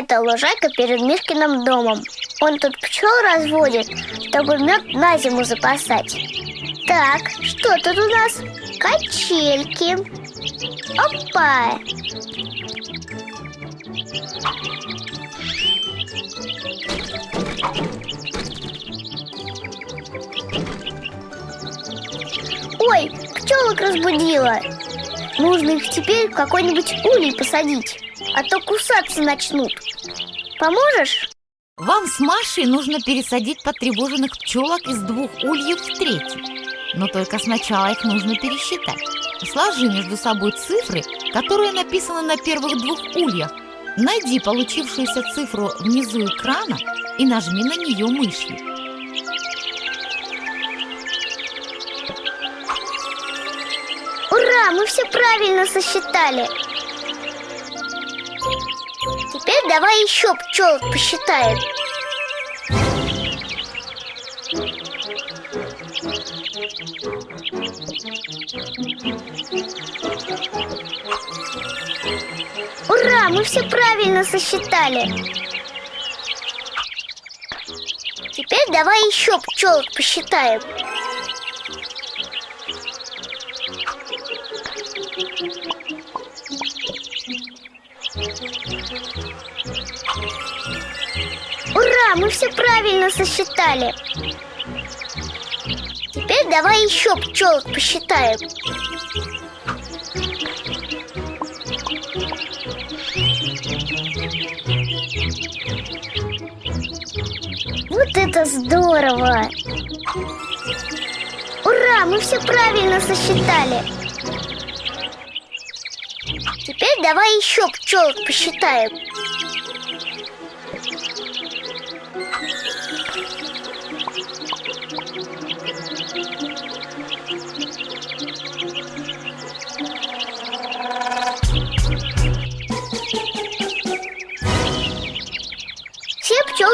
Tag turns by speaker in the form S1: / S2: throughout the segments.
S1: Это лужайка перед Мишкиным домом. Он тут пчел разводит, чтобы мед на зиму запасать. Так, что тут у нас? Качельки. Опа! Ой, пчелок разбудила. Нужно их теперь в какой-нибудь улей посадить, а то кусаться начнут. Поможешь?
S2: Вам с Машей нужно пересадить потревоженных пчелок из двух ульев в третий. Но только сначала их нужно пересчитать. Сложи между собой цифры, которые написаны на первых двух ульях. Найди получившуюся цифру внизу экрана и нажми на нее мышью.
S1: Ура, мы все правильно сосчитали. Теперь давай еще пчелок посчитаем. Ура, мы все правильно сосчитали. Теперь давай еще пчелок посчитаем. Мы все правильно сосчитали. Теперь давай еще пчелок посчитаем. Вот это здорово! Ура, мы все правильно сосчитали. Теперь давай еще пчелок посчитаем.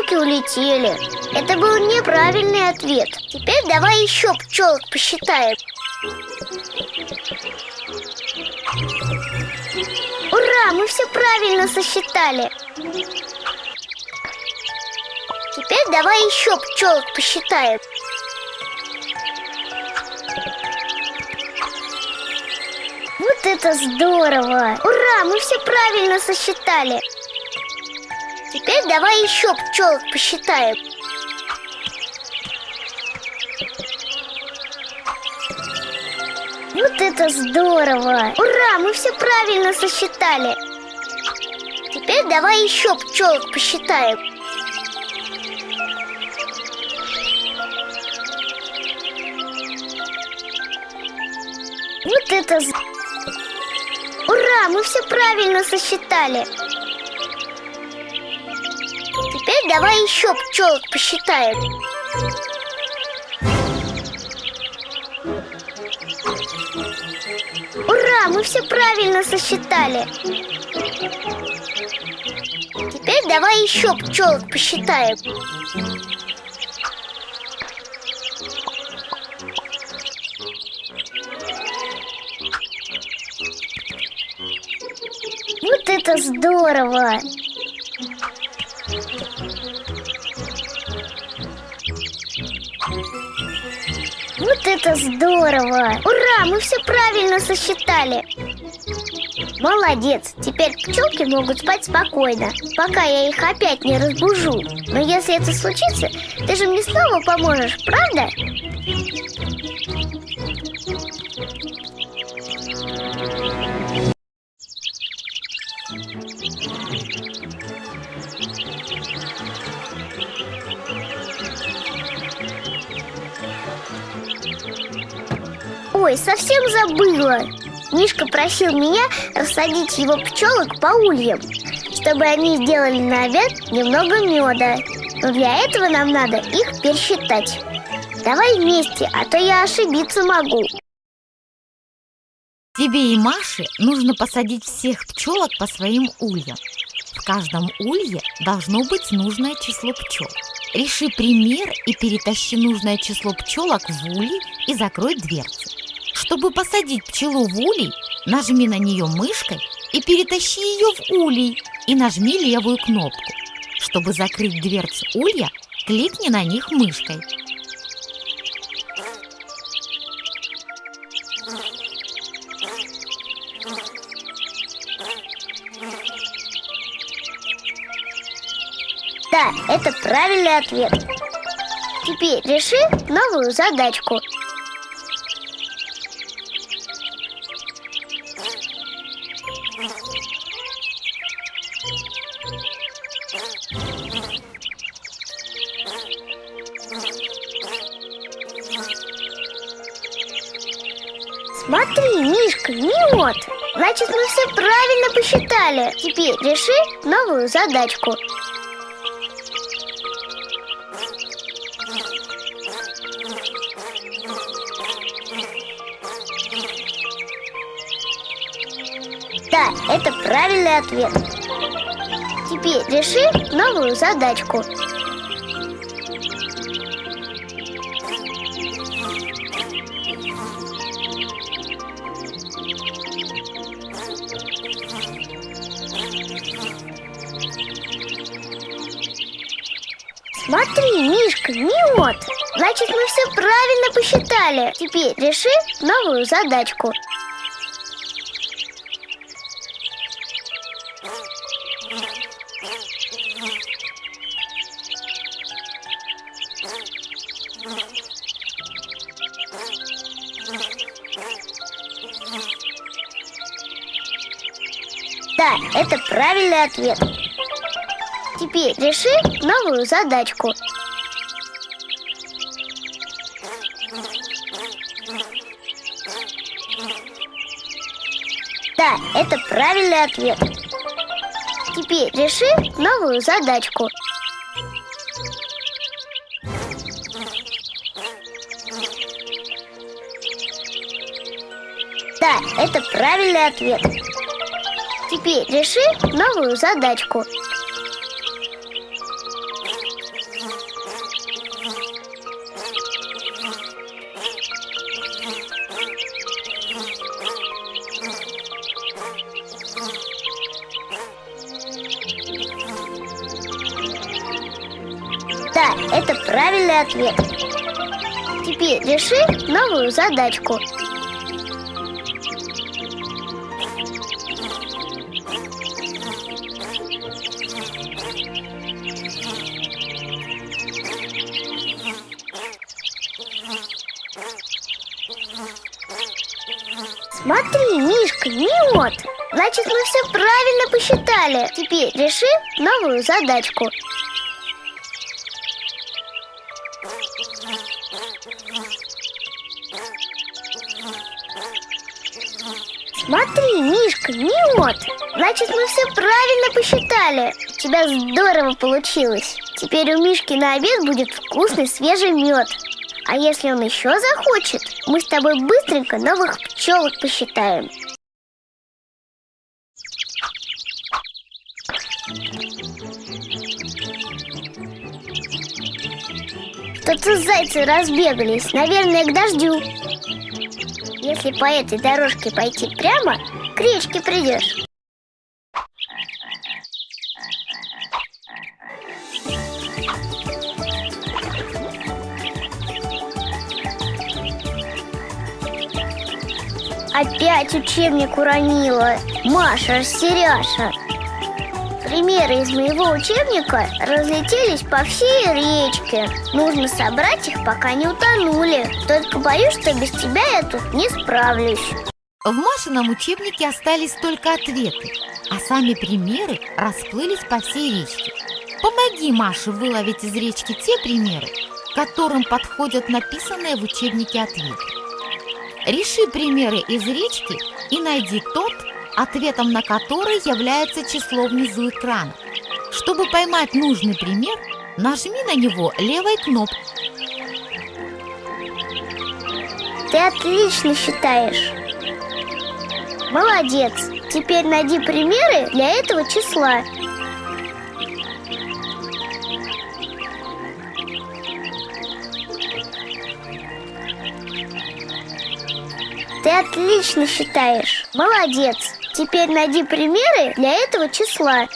S1: Пчелки улетели. Это был неправильный ответ. Теперь давай еще пчелок посчитаем. Ура, мы все правильно сосчитали. Теперь давай еще пчелок посчитаем. Вот это здорово! Ура, мы все правильно сосчитали. Теперь давай еще пчелок посчитаем. Вот это здорово! Ура, мы все правильно сосчитали. Теперь давай еще пчелок посчитаем. Вот это... Ура, мы все правильно сосчитали. Давай еще пчелок посчитаем. Ура, мы все правильно сосчитали. Теперь давай еще пчелок посчитаем. Вот это здорово! Вот это здорово! Ура, мы все правильно сосчитали! Молодец! Теперь пчелки могут спать спокойно, пока я их опять не разбужу. Но если это случится, ты же мне снова поможешь, правда? Ой, совсем забыла. Мишка просил меня рассадить его пчелок по ульям, чтобы они сделали на обед немного меда. Но для этого нам надо их пересчитать. Давай вместе, а то я ошибиться могу.
S2: Тебе и Маше нужно посадить всех пчелок по своим ульям. В каждом улье должно быть нужное число пчел. Реши пример и перетащи нужное число пчелок в улей и закрой дверцы. Чтобы посадить пчелу в улей, нажми на нее мышкой и перетащи ее в улей и нажми левую кнопку. Чтобы закрыть дверцу улья, кликни на них мышкой.
S1: Да, это правильный ответ. Теперь реши новую задачку. Смотри, Мишка, мед. Значит, мы все правильно посчитали. Теперь реши новую задачку. Да, это правильный ответ. Теперь реши новую задачку. Смотри, Мишка, мед. Значит, мы все правильно посчитали. Теперь реши новую задачку. Да, это правильный ответ. Теперь реши новую задачку. Да, это правильный ответ. Теперь реши новую задачку. Да, это правильный ответ. Теперь реши новую задачку. Правильный ответ. Теперь реши новую задачку. Смотри, Мишка, мед. Значит, мы все правильно посчитали. Теперь реши новую задачку. Смотри, Мишка, мед. Значит, мы все правильно посчитали. У тебя здорово получилось. Теперь у Мишки на обед будет вкусный свежий мед. А если он еще захочет, мы с тобой быстренько новых пчелок посчитаем. Что-то зайцы разбегались, наверное, к дождю. Если по этой дорожке пойти прямо, к речке придешь. Опять учебник уронила. Маша, растеряша. Примеры из моего учебника разлетелись по всей речке. Нужно собрать их, пока не утонули. Только боюсь, что без тебя я тут не справлюсь.
S2: В Машином учебнике остались только ответы, а сами примеры расплылись по всей речке. Помоги Маше выловить из речки те примеры, которым подходят написанные в учебнике ответы. Реши примеры из речки и найди тот, ответом на который является число внизу экрана. Чтобы поймать нужный пример, нажми на него левой кнопкой.
S1: Ты отлично считаешь. Молодец. Теперь найди примеры для этого числа. Ты отлично считаешь. Молодец. Теперь найди примеры для этого числа